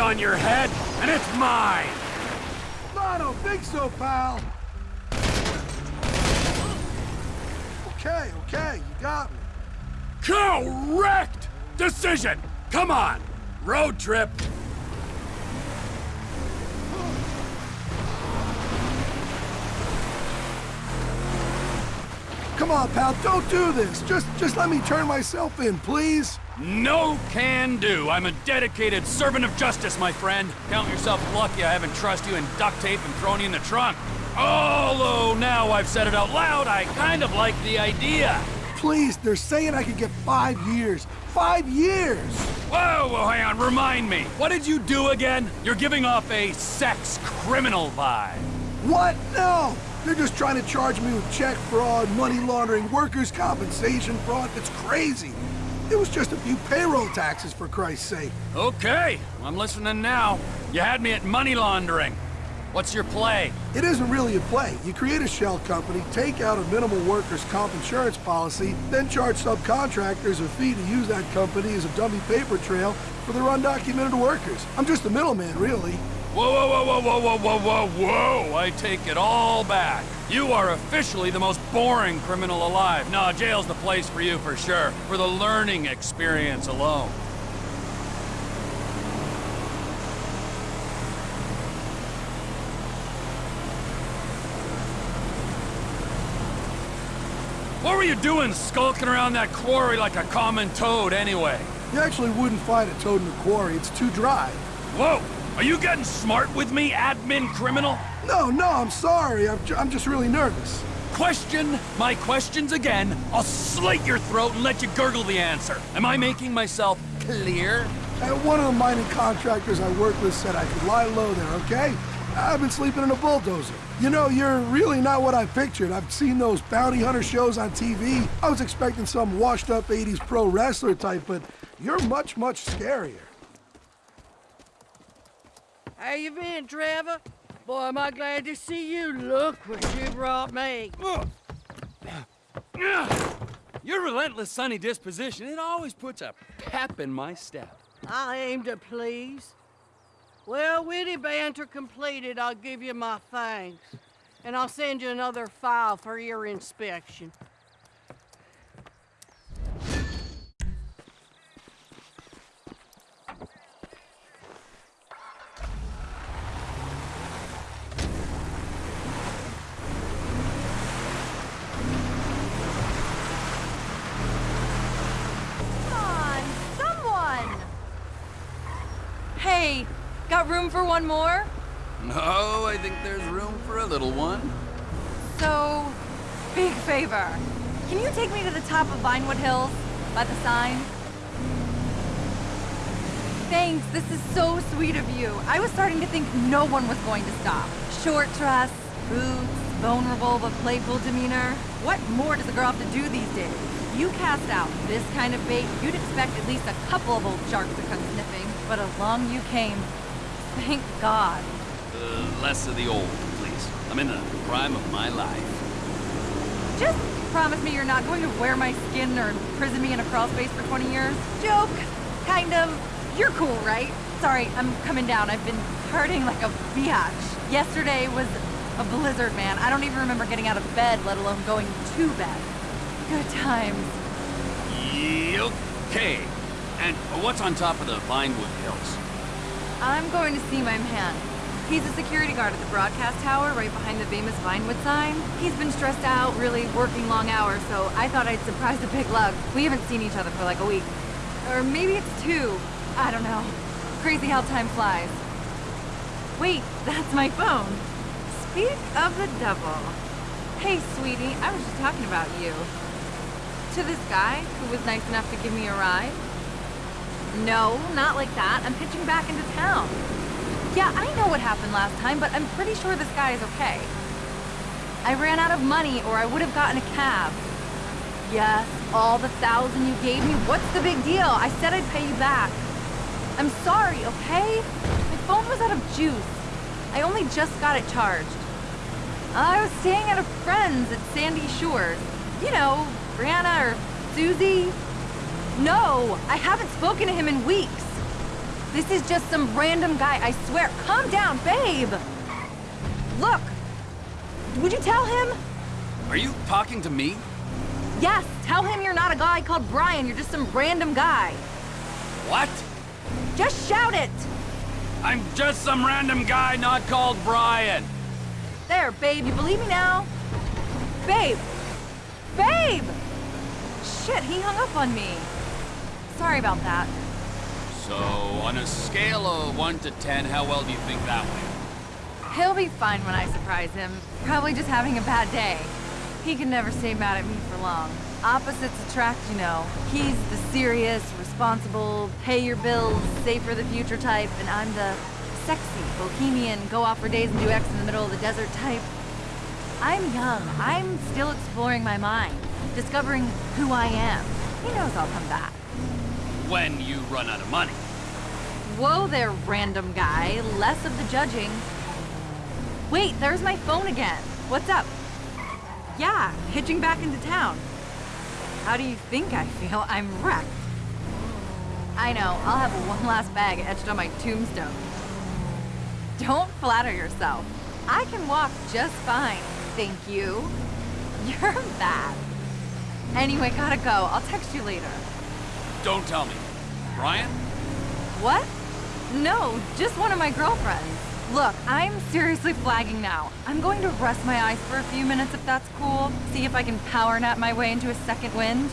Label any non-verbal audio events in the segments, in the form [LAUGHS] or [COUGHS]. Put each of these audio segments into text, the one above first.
on your head, and it's mine! I don't think so, pal. Okay, okay, you got me. Correct decision! Come on, road trip. Come on, pal, don't do this. Just, just let me turn myself in, please. No can do. I'm a dedicated servant of justice, my friend. Count yourself lucky I haven't trust you in duct tape and thrown you in the trunk. Although now I've said it out loud, I kind of like the idea. Please, they're saying I could get five years. Five years! Whoa, whoa, hang on, remind me. What did you do again? You're giving off a sex criminal vibe. What? No! They're just trying to charge me with check fraud, money laundering, workers' compensation fraud. It's crazy. It was just a few payroll taxes, for Christ's sake. Okay, I'm listening now. You had me at money laundering. What's your play? It isn't really a play. You create a shell company, take out a minimal workers' comp insurance policy, then charge subcontractors a fee to use that company as a dummy paper trail for their undocumented workers. I'm just a middleman, really. Whoa, whoa, whoa, whoa, whoa, whoa, whoa, whoa, whoa! I take it all back. You are officially the most boring criminal alive. No, jail's the place for you for sure. For the learning experience alone. What were you doing skulking around that quarry like a common toad anyway? You actually wouldn't find a toad in the quarry. It's too dry. Whoa! Are you getting smart with me, admin criminal? No, no, I'm sorry. I'm, ju I'm just really nervous. Question my questions again. I'll slit your throat and let you gurgle the answer. Am I making myself clear? Uh, one of the mining contractors I work with said I could lie low there, okay? I've been sleeping in a bulldozer. You know, you're really not what I pictured. I've seen those bounty hunter shows on TV. I was expecting some washed-up 80s pro wrestler type, but you're much, much scarier. How you been, Trevor? Boy, am I glad to see you. Look what you brought me. [COUGHS] Your relentless sunny disposition, it always puts a pep in my step. I aim to please. Well, witty banter completed, I'll give you my thanks. And I'll send you another file for your inspection. Room for one more? No, I think there's room for a little one. So, big favor. Can you take me to the top of Vinewood Hills? By the sign? Thanks, this is so sweet of you. I was starting to think no one was going to stop. Short dress, boots, vulnerable but playful demeanor. What more does a girl have to do these days? You cast out this kind of bait, you'd expect at least a couple of old sharks to come sniffing, but along you came. Thank God. Uh, less of the old, please. I'm in the prime of my life. Just promise me you're not going to wear my skin or imprison me in a crawl space for 20 years. Joke, kind of. You're cool, right? Sorry, I'm coming down. I've been hurting like a biatch. Yesterday was a blizzard, man. I don't even remember getting out of bed, let alone going to bed. Good times. Okay. And what's on top of the Vinewood Hills? I'm going to see my man. He's a security guard at the broadcast tower right behind the famous Vinewood sign. He's been stressed out, really working long hours, so I thought I'd surprise the big lug. We haven't seen each other for like a week. Or maybe it's two. I don't know. Crazy how time flies. Wait, that's my phone. Speak of the devil. Hey, sweetie, I was just talking about you. To this guy who was nice enough to give me a ride? No, not like that. I'm pitching back into town. Yeah, I know what happened last time, but I'm pretty sure this guy is okay. I ran out of money or I would have gotten a cab. Yes, all the thousand you gave me, what's the big deal? I said I'd pay you back. I'm sorry, okay? My phone was out of juice. I only just got it charged. I was staying at a friend's at Sandy Shores. You know, Brianna or Susie. No, I haven't spoken to him in weeks. This is just some random guy, I swear. Calm down, babe! Look! Would you tell him? Are you talking to me? Yes, tell him you're not a guy called Brian, you're just some random guy. What? Just shout it! I'm just some random guy not called Brian. There, babe, you believe me now? Babe! Babe! Shit, he hung up on me. Sorry about that. So, on a scale of 1 to 10, how well do you think that went? He'll be fine when I surprise him. Probably just having a bad day. He can never stay mad at me for long. Opposites attract, you know. He's the serious, responsible, pay your bills, save for the future type, and I'm the sexy, bohemian, go off for days and do X in the middle of the desert type. I'm young. I'm still exploring my mind, discovering who I am. He knows I'll come back. When you run out of money. Whoa there, random guy. Less of the judging. Wait, there's my phone again. What's up? Yeah, hitching back into town. How do you think I feel? I'm wrecked. I know, I'll have one last bag etched on my tombstone. Don't flatter yourself. I can walk just fine, thank you. [LAUGHS] You're bad. Anyway, gotta go. I'll text you later. Don't tell me. Brian? What? No, just one of my girlfriends. Look, I'm seriously flagging now. I'm going to rest my eyes for a few minutes if that's cool. See if I can power nap my way into a second wind.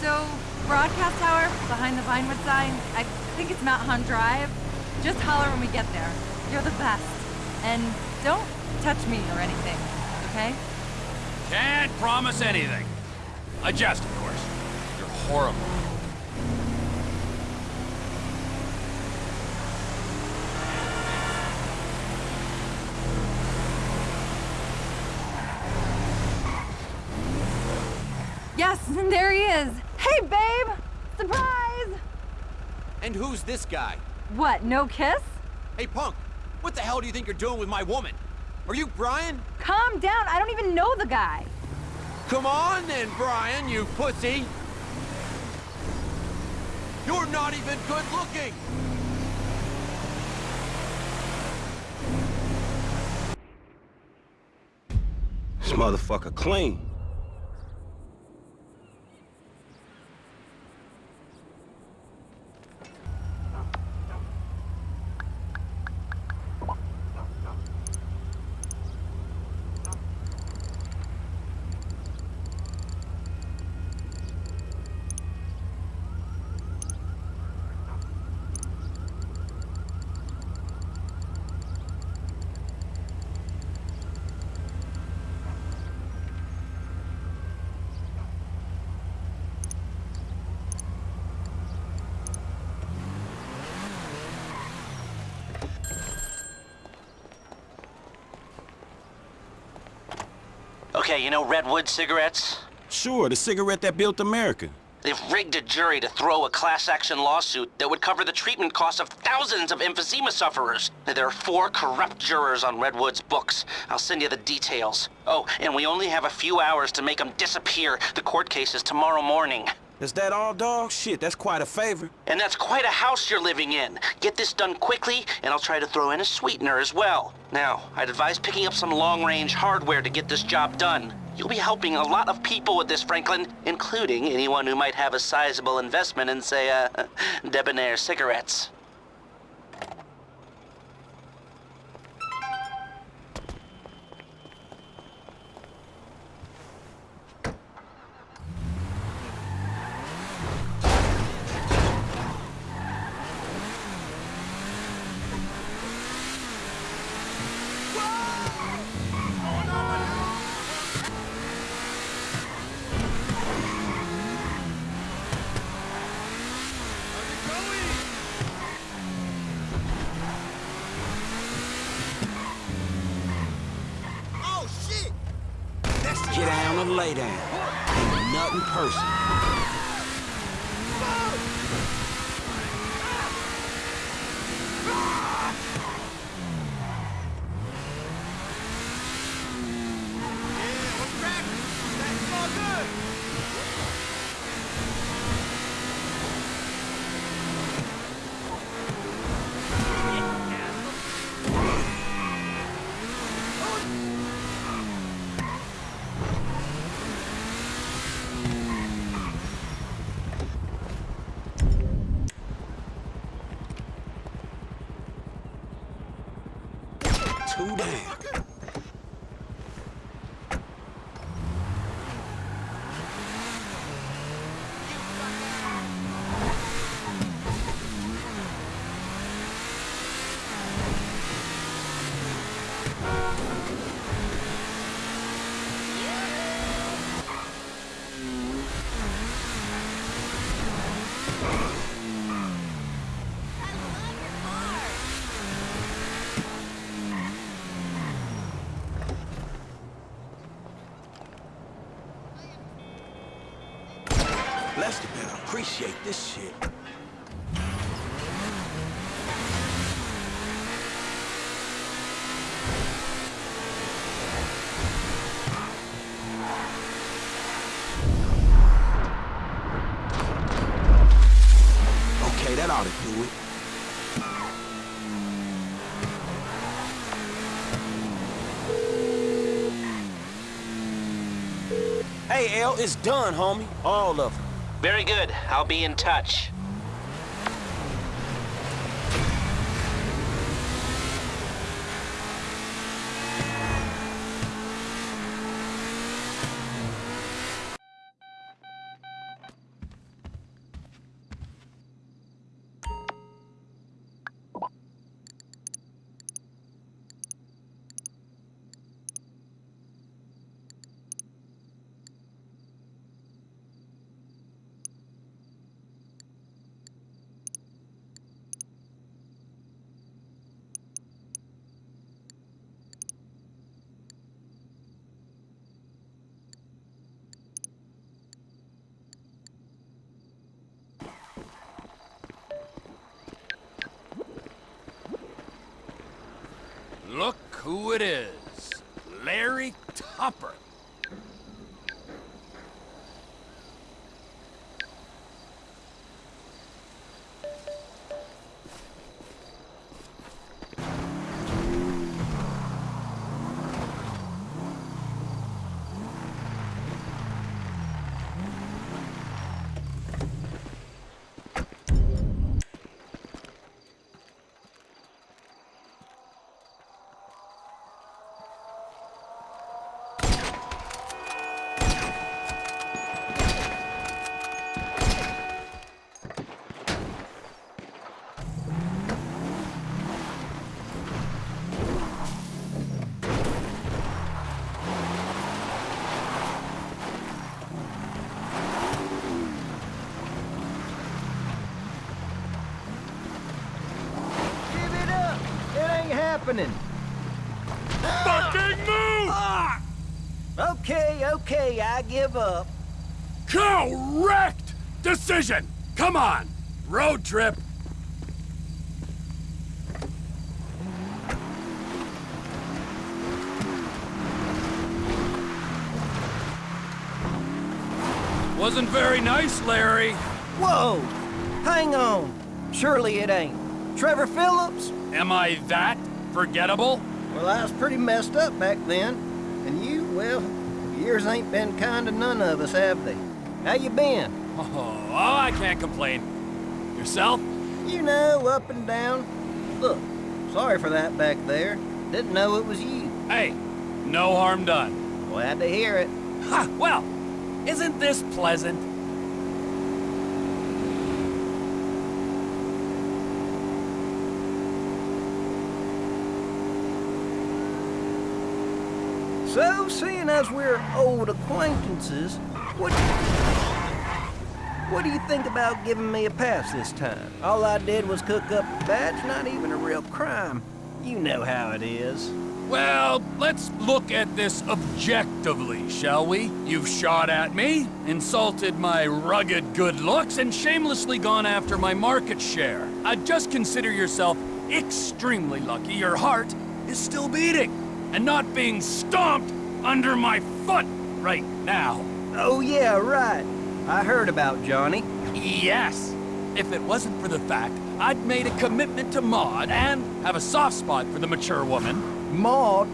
So, broadcast tower behind the Vinewood sign. I think it's Mount Haan Drive. Just holler when we get there. You're the best. And don't touch me or anything, okay? Can't promise anything. I jest, of course. You're horrible. Yes, there he is. Hey, babe! Surprise! And who's this guy? What, no kiss? Hey, punk! What the hell do you think you're doing with my woman? Are you Brian? Calm down, I don't even know the guy. Come on then, Brian, you pussy! You're not even good looking! This motherfucker clean. You know Redwood cigarettes? Sure, the cigarette that built America. They've rigged a jury to throw a class action lawsuit that would cover the treatment costs of thousands of emphysema sufferers. There are four corrupt jurors on Redwood's books. I'll send you the details. Oh, and we only have a few hours to make them disappear. The court case is tomorrow morning. Is that all, dog? Shit, that's quite a favor. And that's quite a house you're living in. Get this done quickly, and I'll try to throw in a sweetener as well. Now, I'd advise picking up some long-range hardware to get this job done. You'll be helping a lot of people with this, Franklin, including anyone who might have a sizable investment in, say, uh, [LAUGHS] Debonaire cigarettes. Lester better appreciate this shit. Hey, L, it's done, homie. All of them. Very good. I'll be in touch. Look who it is. Larry Tupper. I give up. Correct decision! Come on! Road trip! Wasn't very nice, Larry. Whoa! Hang on. Surely it ain't. Trevor Phillips? Am I that forgettable? Well, I was pretty messed up back then. And you, well, years ain't been kind to none of us, have they? How you been? [LAUGHS] Oh, I can't complain. Yourself? You know, up and down. Look, sorry for that back there. Didn't know it was you. Hey, no harm done. Glad to hear it. Ha! Well, isn't this pleasant? Seeing as we're old acquaintances, what what do you think about giving me a pass this time? All I did was cook up a badge, not even a real crime. You know how it is. Well, let's look at this objectively, shall we? You've shot at me, insulted my rugged good looks, and shamelessly gone after my market share. I'd just consider yourself extremely lucky your heart is still beating and not being stomped under my foot right now. Oh, yeah, right. I heard about Johnny. Yes. If it wasn't for the fact I'd made a commitment to Maude and have a soft spot for the mature woman, Maude?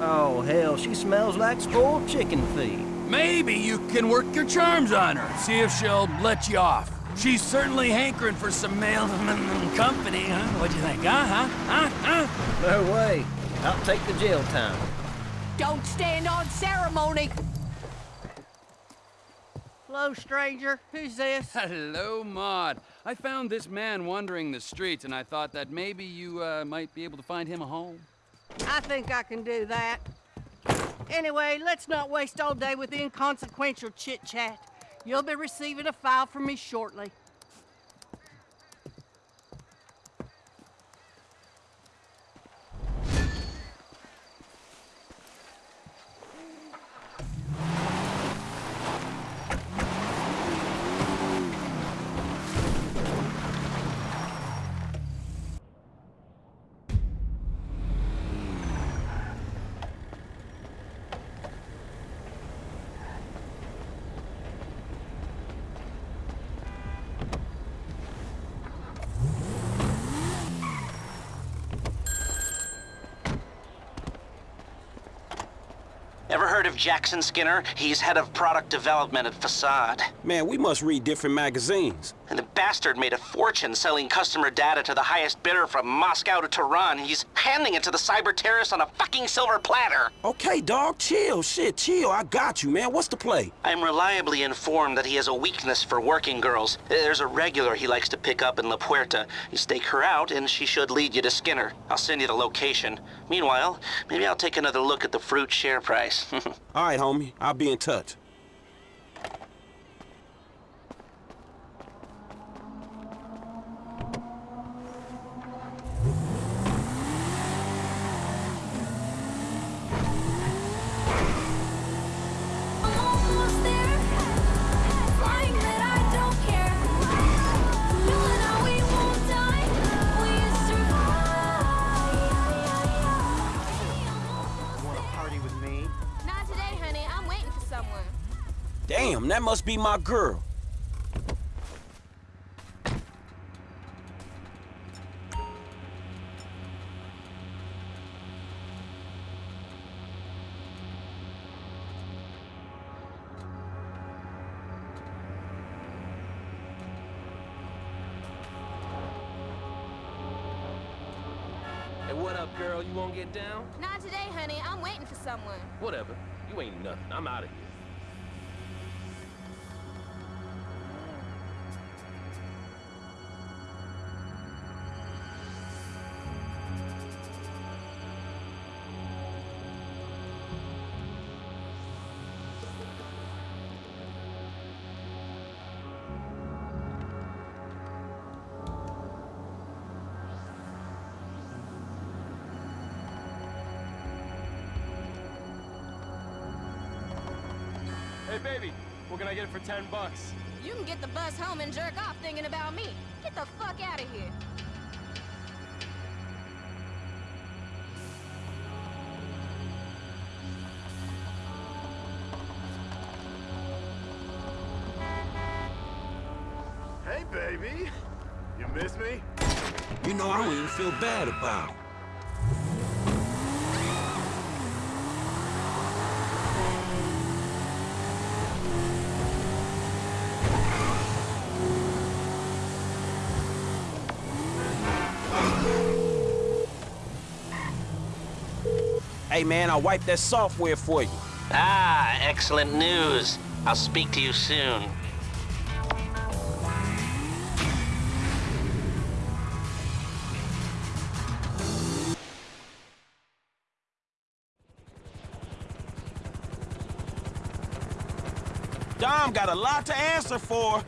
Oh, hell, she smells like spoiled chicken feed. maybe you can work your charms on her, see if she'll let you off. She's certainly hankering for some male company, huh? What do you think, huh? Huh? Huh? Huh? No way. I'll take the jail time. Don't stand on ceremony! Hello, stranger. Who's this? [LAUGHS] Hello, Maude. I found this man wandering the streets, and I thought that maybe you uh, might be able to find him a home. I think I can do that. Anyway, let's not waste all day with inconsequential chit-chat. You'll be receiving a file from me shortly. Of Jackson Skinner? He's head of product development at Facade. Man, we must read different magazines. And the bastard made a fortune selling customer data to the highest bidder from Moscow to Tehran. He's handing it to the cyber terrorists on a fucking silver platter. Okay, dog, chill. Shit, chill. I got you, man. What's the play? I'm reliably informed that he has a weakness for working girls. There's a regular he likes to pick up in La Puerta. You stake her out, and she should lead you to Skinner. I'll send you the location. Meanwhile, maybe I'll take another look at the fruit share price. [LAUGHS] All right, homie. I'll be in touch. Must be my girl. Hey, what up, girl? You won't get down? Not today, honey. I'm waiting for someone. Whatever. You ain't nothing. I'm out of here. I get for 10 bucks? You can get the bus home and jerk off thinking about me. Get the fuck out of here. Hey, baby. You miss me? You know, I don't even feel bad about it. Hey, man, I'll wipe that software for you. ah, excellent news. I'll speak to you soon. Dom got a lot to answer for.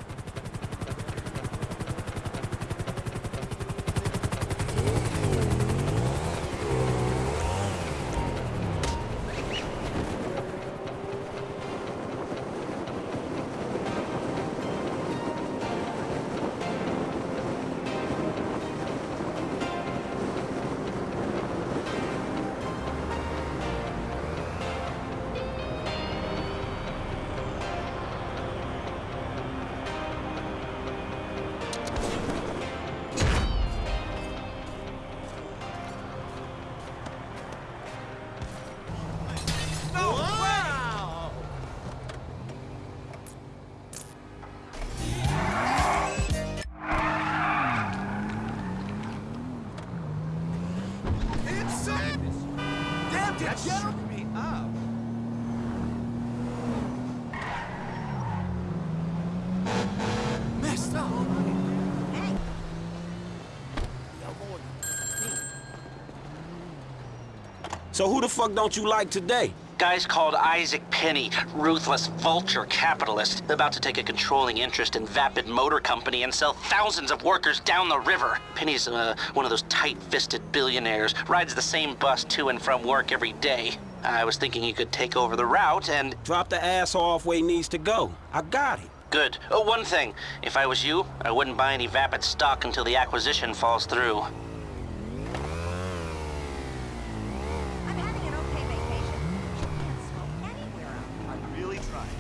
So who the fuck don't you like today? Guy's called Isaac Penny, ruthless vulture capitalist, about to take a controlling interest in Vapid Motor Company and sell thousands of workers down the river. Penny's uh, one of those tight-fisted billionaires, rides the same bus to and from work every day. I was thinking he could take over the route and... Drop the ass off where he needs to go. I got it. Good. Oh, one thing. If I was you, I wouldn't buy any Vapid stock until the acquisition falls through. I'm having an okay vacation. You can't smoke anywhere else. I really tried.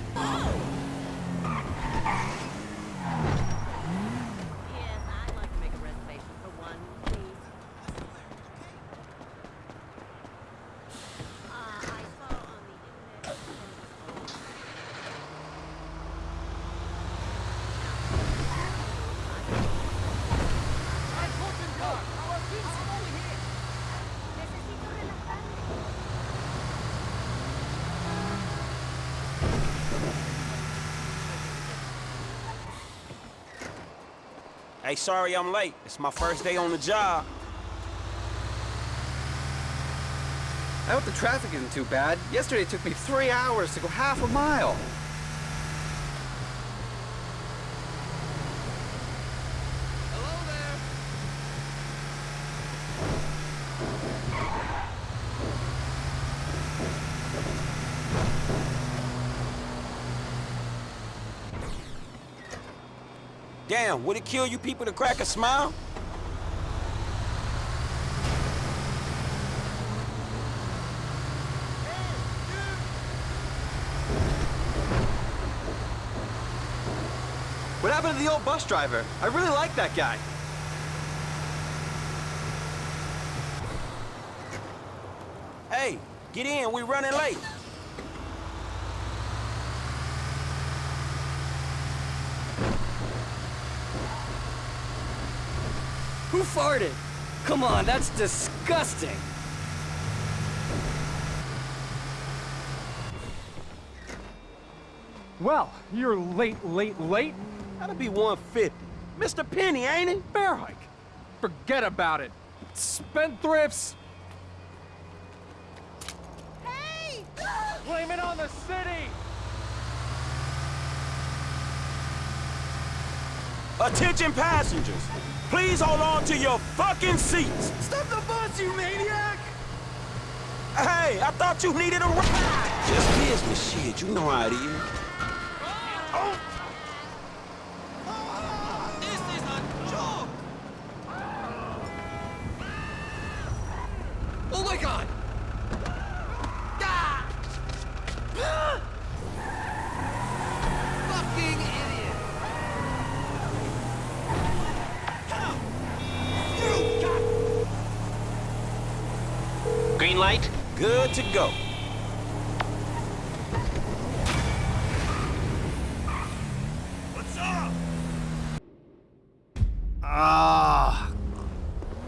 Yes, I'd like to make a reservation for one, please. Uh, I saw on the internet. Hey, sorry I'm late. It's my first day on the job. I hope the traffic isn't too bad. Yesterday it took me three hours to go half a mile. Damn, would it kill you people to crack a smile? What happened to the old bus driver? I really like that guy. Hey, get in, We're running late. Farted? Come on, that's disgusting. Well, you're late, late, late. That'll be 150. Mr. Penny, ain't it? Bear hike. Forget about it. Spendthrifts. Hey! Blame it on the city. Attention passengers, please hold on to your fucking seats. Stop the bus, you maniac! Hey, I thought you needed a ride. Just business shit, you know how it is. This is a joke! Oh my god! Ah! Ah! Fucking idiot! Green light? Good to go. Ah,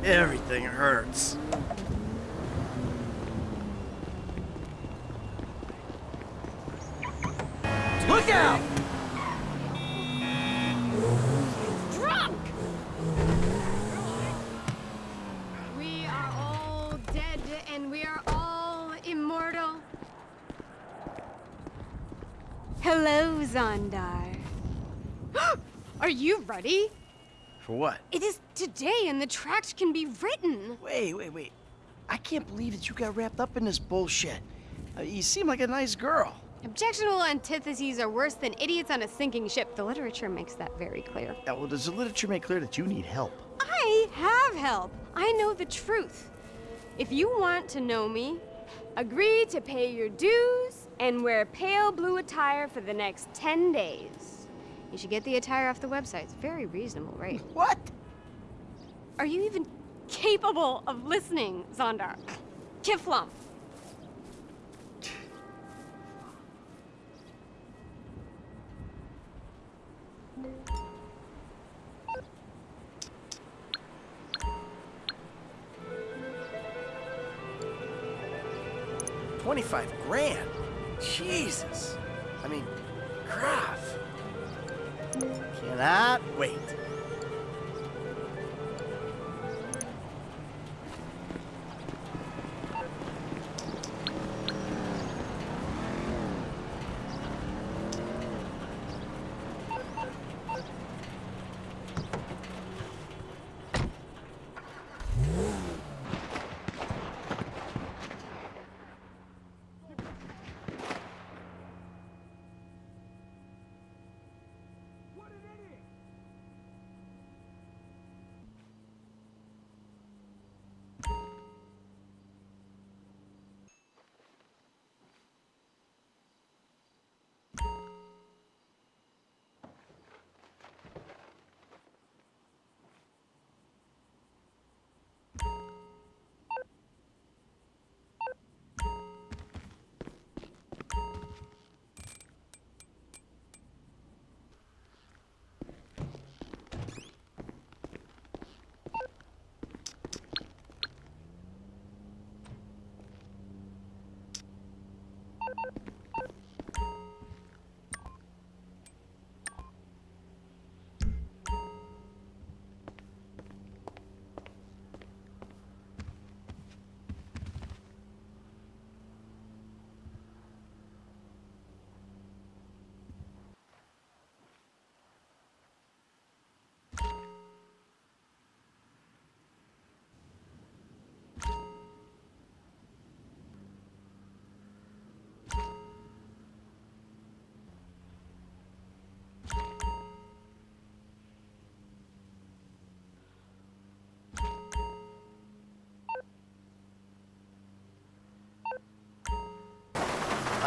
everything hurts. Look out! Drunk! We are all dead and we are all immortal. Hello, Zondar. are you ready? For what? It is today and the tract can be written. Wait, wait, wait. I can't believe that you got wrapped up in this bullshit. Uh, you seem like a nice girl. Objectionable antitheses are worse than idiots on a sinking ship. The literature makes that very clear. Yeah, well, does the literature make clear that you need help? I have help. I know the truth. If you want to know me, agree to pay your dues and wear pale blue attire for the next 10 days. You should get the attire off the website. It's very reasonable, right? [LAUGHS] What? Are you even capable of listening, Zondar? Kifflom. 25 grand? Jesus.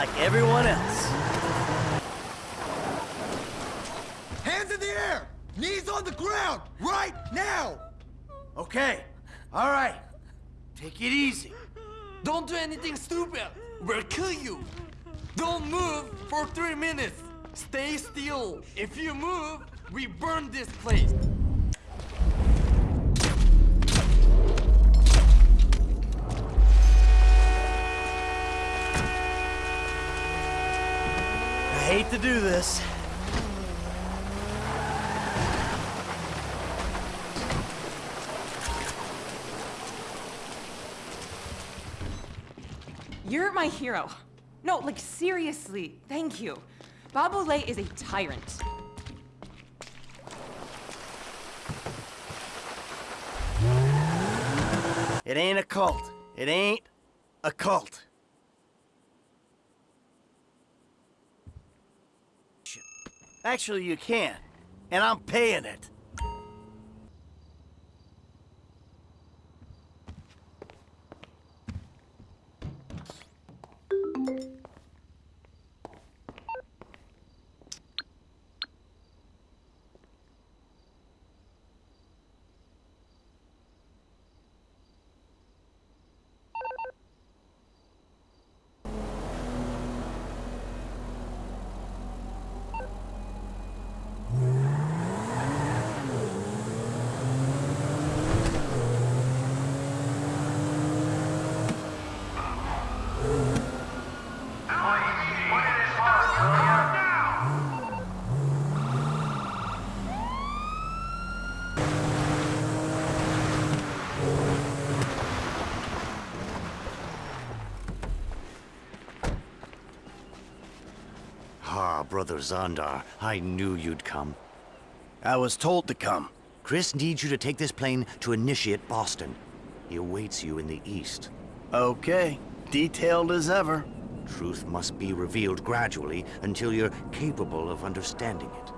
Like everyone else. Hands in the air! Knees on the ground! Right now! Okay. All right. Take it easy. Don't do anything stupid. We'll kill you. Don't move for three minutes. Stay still. If you move, we burn this place. Hate to do this. You're my hero. No, like seriously, thank you. Bob Olay is a tyrant. It ain't a cult. It ain't a cult. Actually, you can't, And I'm paying it. Brother Zondar, I knew you'd come. I was told to come. Cris needs you to take this plane to Initiate Boston. He awaits you in the east. Okay. Detailed as ever. Truth must be revealed gradually until you're capable of understanding it.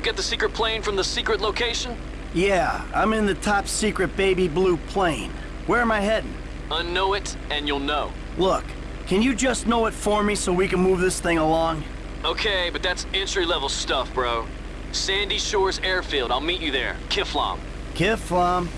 You get the secret plane from the secret location? Yeah, I'm in the top secret baby blue plane. Where am I heading? Unknow it, and you'll know. Look, can you just know it for me so we can move this thing along? Okay, but that's entry-level stuff, bro. Sandy Shores Airfield, I'll meet you there. Kifflom. Kifflom.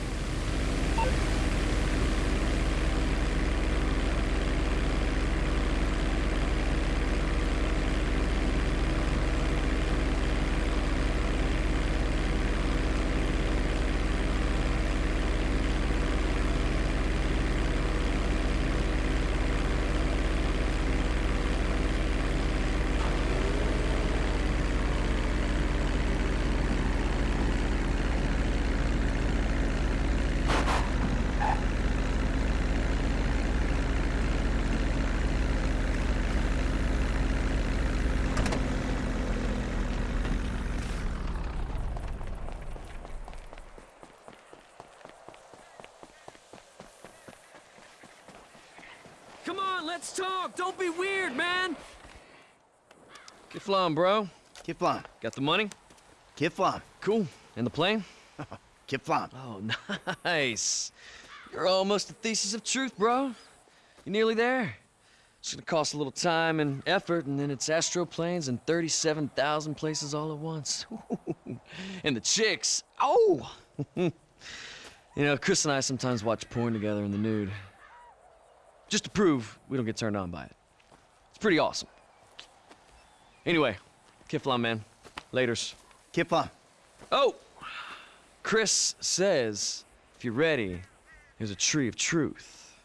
Come on, let's talk. Don't be weird, man. Kifflom, bro. Kifflom. Got the money? Kifflom. Cool. And the plane? [LAUGHS] Kifflom. Oh, [LAUGHS] nice. You're almost a thesis of truth, bro. You're nearly there. It's gonna cost a little time and effort, and then it's astroplanes and 37,000 places all at once. [LAUGHS] and the chicks, oh! you know, Cris and I sometimes watch porn together in the nude. Just to prove we don't get turned on by it. It's pretty awesome. Anyway, Kifflom, man. Laters. Kifflom. Oh! Cris says, if you're ready, there's a tree of truth.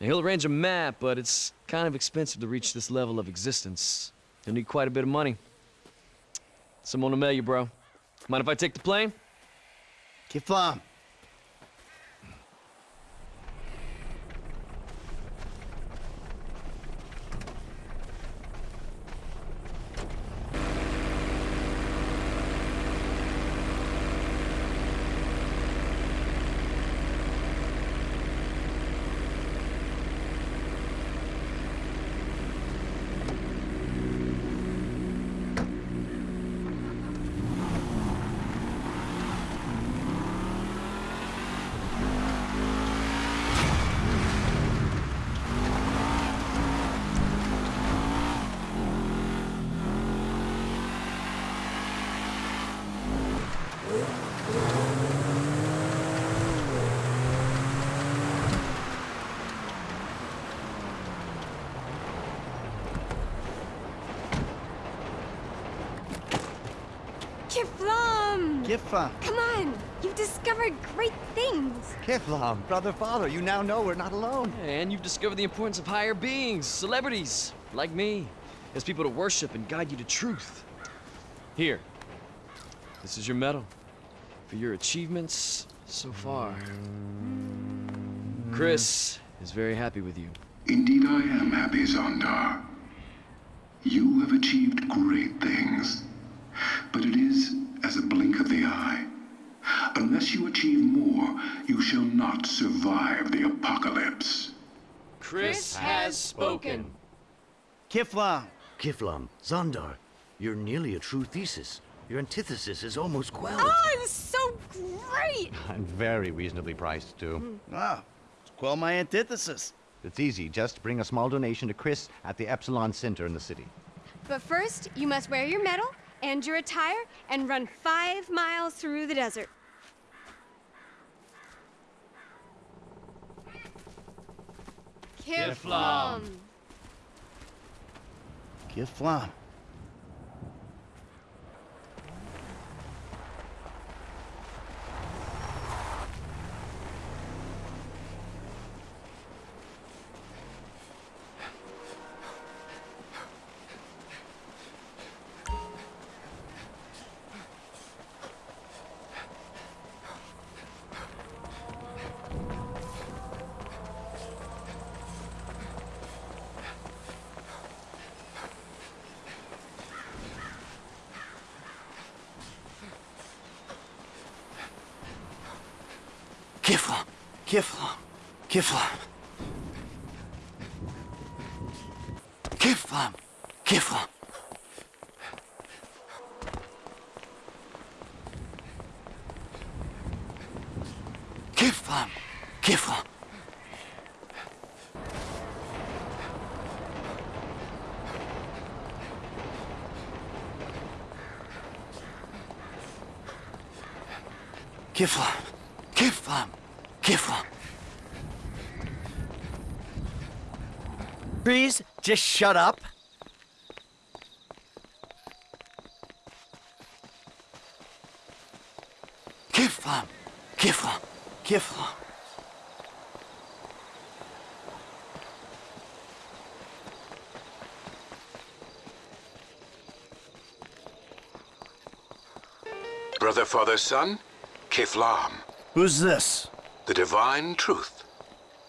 Now, he'll arrange a map, but it's kind of expensive to reach this level of existence. You'll need quite a bit of money. Someone will mail you, bro. Mind if I take the plane? Kifflom. Kifflom! Kifflom. Come on! You've discovered great things! Kifflom, brother, father, you now know we're not alone. And you've discovered the importance of higher beings, celebrities, like me, as people to worship and guide you to truth. Here, this is your medal for your achievements so far. Cris is very happy with you. Indeed I am happy, Zondar. You have achieved great things. But it is as a blink of the eye. Unless you achieve more, you shall not survive the apocalypse. Cris has spoken. Kifflom. Kifflom, Zondar, you're nearly a true thesis. Your antithesis is almost quelled. Oh, it was so great! [LAUGHS] And very reasonably priced, too. Ah, quell my antithesis. It's easy. Just bring a small donation to Cris at the Epsilon Center in the city. But first, you must wear your medal and your attire and run five miles through the desert. Kifflom. Kifflom. Kifflom. Kiflam. Kiflam. Kiflam. Kiflam. Kiflam. Kiflam. Kiflam. Kiflam. Please, just shut up. Kifflom. Kifflom. Kifflom. Brother, father, son, Kifflom. Who's this? The divine truth.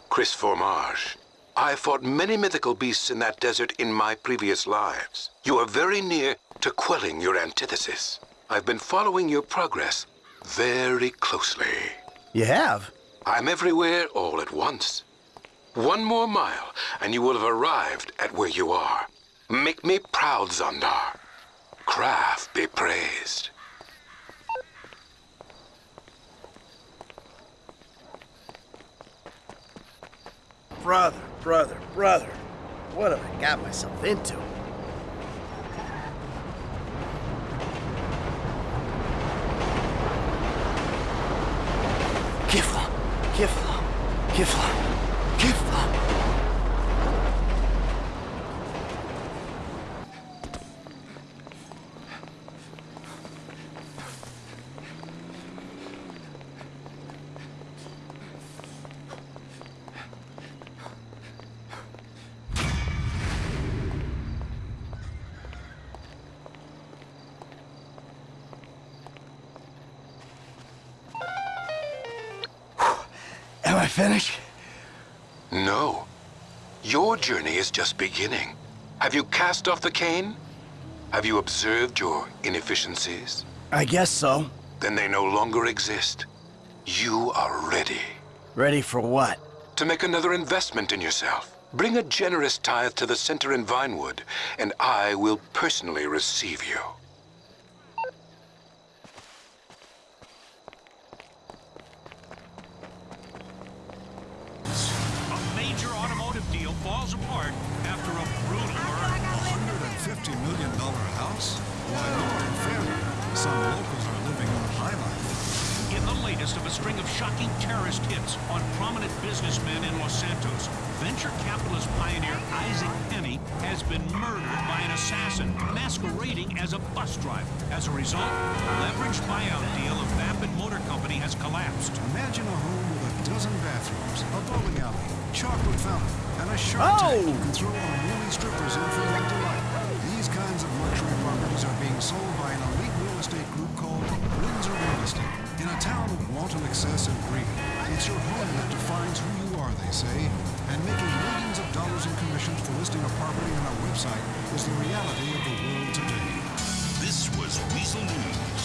Cris Formage. I fought many mythical beasts in that desert in my previous lives. You are very near to quelling your antithesis. I've been following your progress very closely. You have? I'm everywhere all at once. One more mile, and you will have arrived at where you are. Make me proud, Zondar. Kraff be praised. Brother, brother, brother. What have I got myself into? Kifflom. Kifflom. Kifflom. Kifflom. Finished? No. Your journey is just beginning. Have you cast off the cane? Have you observed your inefficiencies? I guess so. Then they no longer exist. You are ready. Ready for what? To make another investment in yourself. Bring a generous tithe to the center in Vinewood, and I will personally receive you. Deal falls apart after a brutal murder. $150 million house? Why, Lord, failure. Some locals are living on high life. In the latest of a string of shocking terrorist hits on prominent businessmen in Los Santos, venture capitalist pioneer Isaac Penny has been murdered by an assassin masquerading as a bus driver. As a result, the leveraged buyout deal of Vapid Motor Company has collapsed. Imagine a home with a dozen bathrooms, a bowling alley, chocolate fountain, and a shark oh! tank you can throw unruly strippers in for your delight. These kinds of luxury properties are being sold by an elite real estate group called Windsor Real Estate. In a town of wanton excess and greed, it's your home that defines who you are, they say. And making millions of dollars in commissions for listing a property on our website is the reality of the world today. This was Weazel News.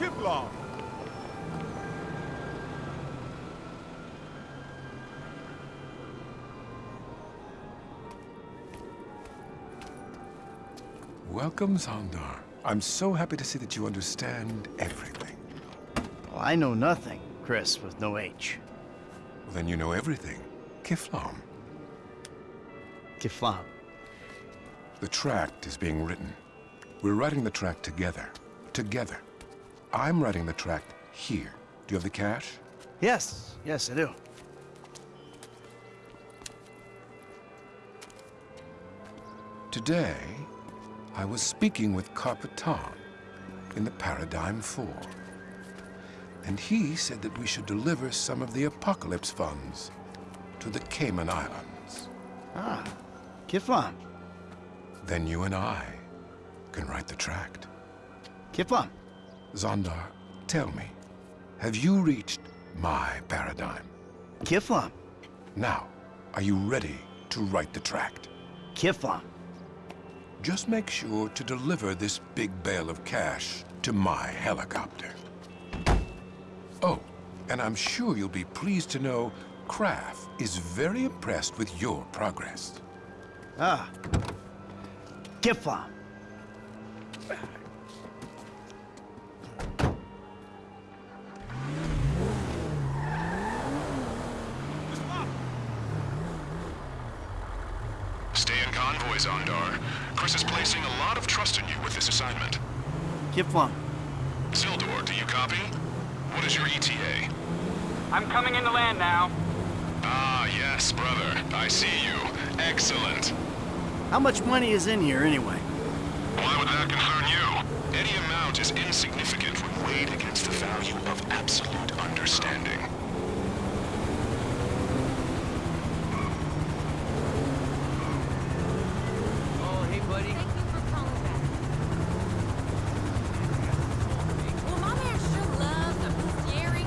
Kifflom! Welcome, Zondar. I'm so happy to see that you understand everything. Well, I know nothing, Cris, with no H. Well, then you know everything. Kifflom. Kifflom. The tract is being written. We're writing the tract together. Together. I'm writing the tract here. Do you have the cash? Yes, yes, I do. Today, I was speaking with Carpetan in the Paradigm 4. And he said that we should deliver some of the Apocalypse funds to the Cayman Islands. Ah, Kifflom. Then you and I can write the tract. Kifflom. Zondar, tell me, have you reached my paradigm? Kifflom. Now, are you ready to write the tract? Kifflom. Just make sure to deliver this big bale of cash to my helicopter. Oh, and I'm sure you'll be pleased to know Kraff is very impressed with your progress. Ah. Get Kifflom. Envoy, Zondar. Cris is placing a lot of trust in you with this assignment. Kifflom. Sildor, do you copy? What is your ETA? I'm coming into land now. Ah, yes, brother. I see you. Excellent. How much money is in here anyway? Why would that concern you? Any amount is insignificant when weighed against the value of absolute understanding. Oh, hey, buddy. Well, my man sure loves a bestiary.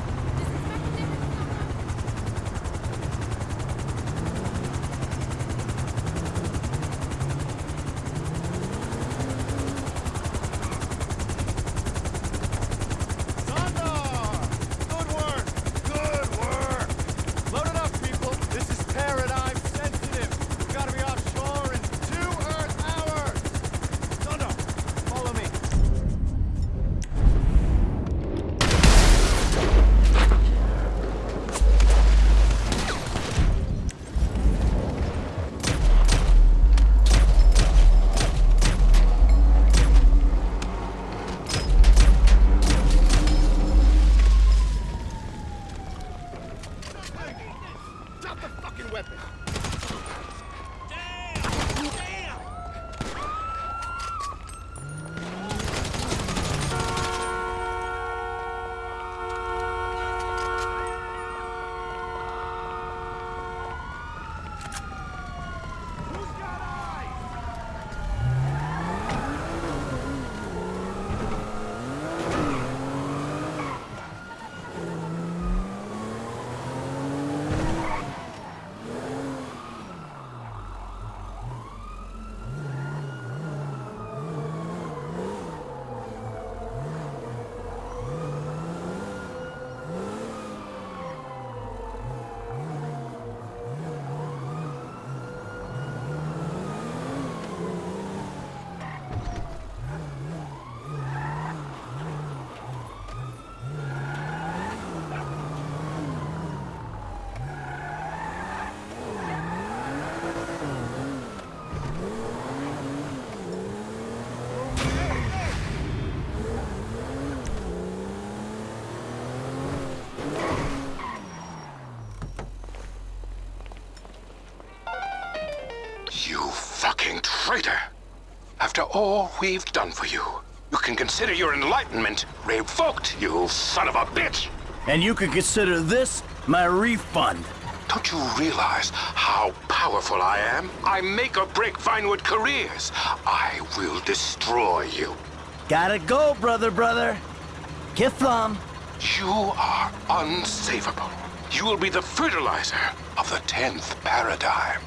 Good work! Good work! Load it up, people! This is paradigm sensitive! We gotta be offshore in two Earth hours! Thunder, follow me. Drop the fucking weapon! You fucking traitor! After all we've done for you, you can consider your enlightenment revoked, you son of a bitch! And you can consider this my refund. Don't you realize how powerful I am? I make or break Vinewood careers. I will destroy you. Gotta go, brother, brother. Kifflom. You are unsavable. You will be the fertilizer of the 10th paradigm.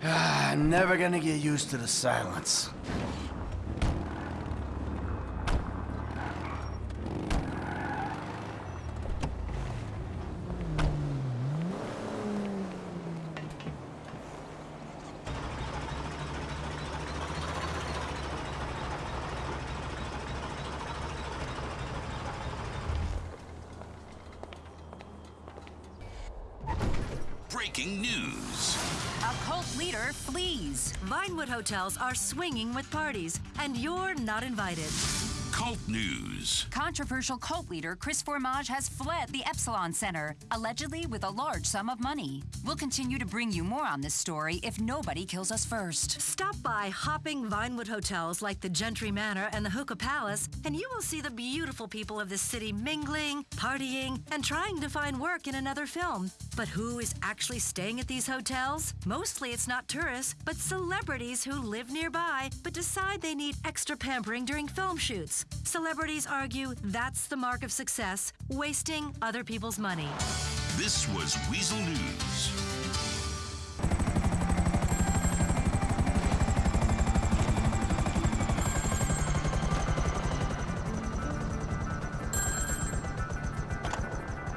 Ah, I'm never gonna get used to the silence. Breaking news. A cult leader flees. Vinewood hotels are swinging with parties, and you're not invited. Cult news. Controversial cult leader Cris Formage has fled the Epsilon Center, allegedly with a large sum of money. We'll continue to bring you more on this story if nobody kills us first. Stop by hopping Vinewood hotels like the Gentry Manor and the Hookah Palace, and you will see the beautiful people of this city mingling, partying, and trying to find work in another film. But who is actually staying at these hotels? Mostly it's not tourists, but celebrities who live nearby but decide they need extra pampering during film shoots. Celebrities argue that's the mark of success, wasting other people's money. This was Weazel News.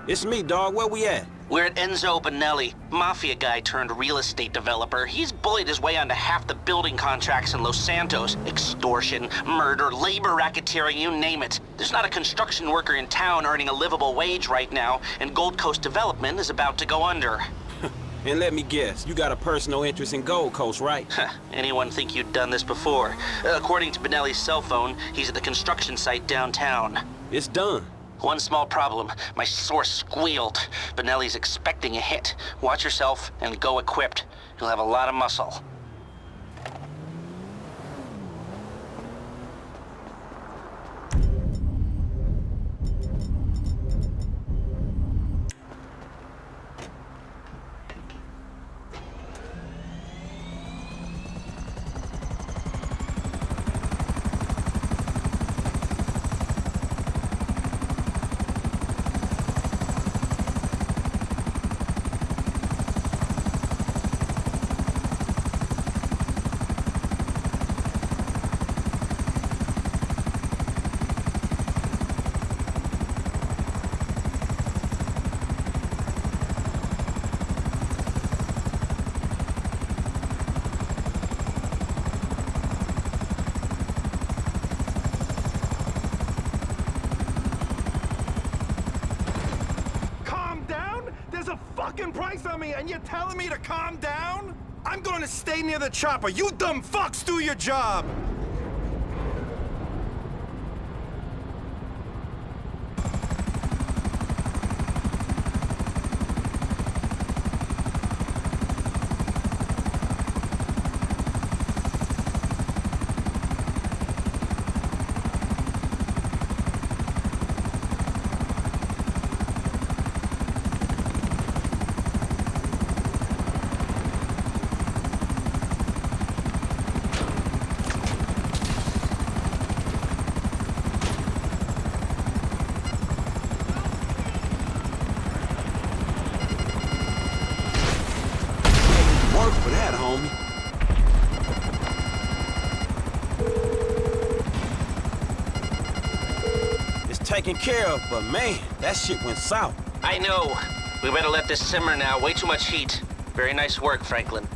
It's me, dog. Where we at? We're at Enzo Benelli, mafia guy turned real estate developer. He's bullied his way onto half the building contracts in Los Santos. Extortion, murder, labor racketeering, you name it. There's not a construction worker in town earning a livable wage right now, and Gold Coast Development is about to go under. [LAUGHS] And let me guess, you got a personal interest in Gold Coast, right? [LAUGHS] Anyone think you'd done this before? According to Benelli's cell phone, he's at the construction site downtown. It's done. One small problem. My source squealed. Benelli's expecting a hit. Watch yourself and go equipped. You'll have a lot of muscle. Calm down? There's a fucking price on me, and you're telling me to calm down? I'm going to stay near the chopper. You dumb fucks do your job! Work for that, homie. It's taken care of, but man, that shit went south. I know. We better let this simmer now. Way too much heat. Very nice work, Franklin.